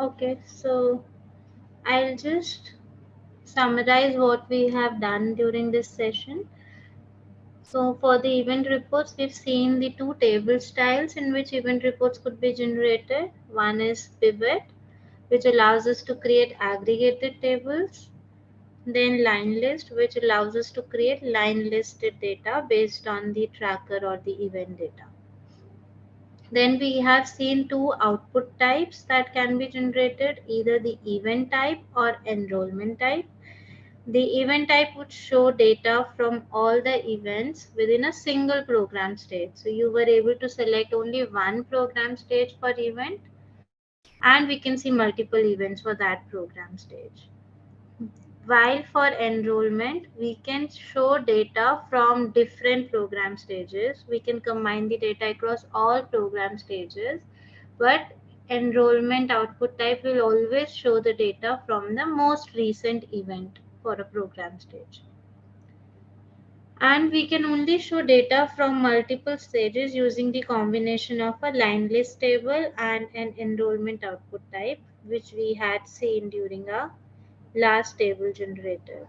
Okay, so I'll just summarize what we have done during this session. So for the event reports, we've seen the two table styles in which event reports could be generated. One is pivot, which allows us to create aggregated tables. Then line list, which allows us to create line listed data based on the tracker or the event data. Then we have seen two output types that can be generated, either the event type or enrollment type. The event type would show data from all the events within a single program stage. So you were able to select only one program stage per event and we can see multiple events for that program stage. While for enrollment, we can show data from different program stages. We can combine the data across all program stages, but enrollment output type will always show the data from the most recent event for a program stage. And we can only show data from multiple stages using the combination of a line list table and an enrollment output type, which we had seen during our last table generated.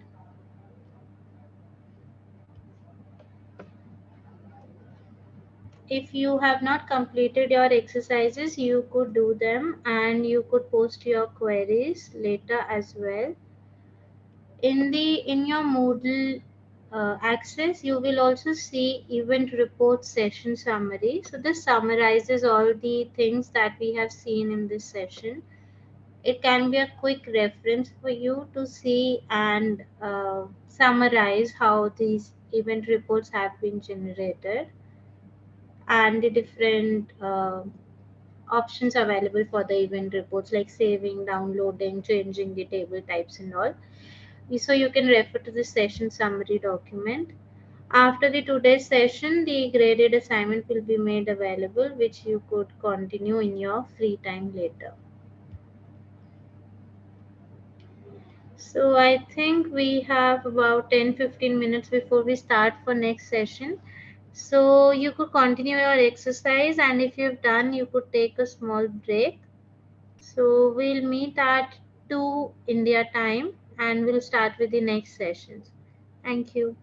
If you have not completed your exercises, you could do them and you could post your queries later as well in the in your Moodle uh, access, you will also see event report session summary. So this summarizes all the things that we have seen in this session. It can be a quick reference for you to see and uh, summarize how these event reports have been generated and the different uh, options available for the event reports like saving, downloading, changing the table types and all so you can refer to the session summary document. After the today's session, the graded assignment will be made available, which you could continue in your free time later. So I think we have about 10-15 minutes before we start for next session. So you could continue your exercise and if you've done, you could take a small break. So we'll meet at 2 India time and we'll start with the next sessions. Thank you.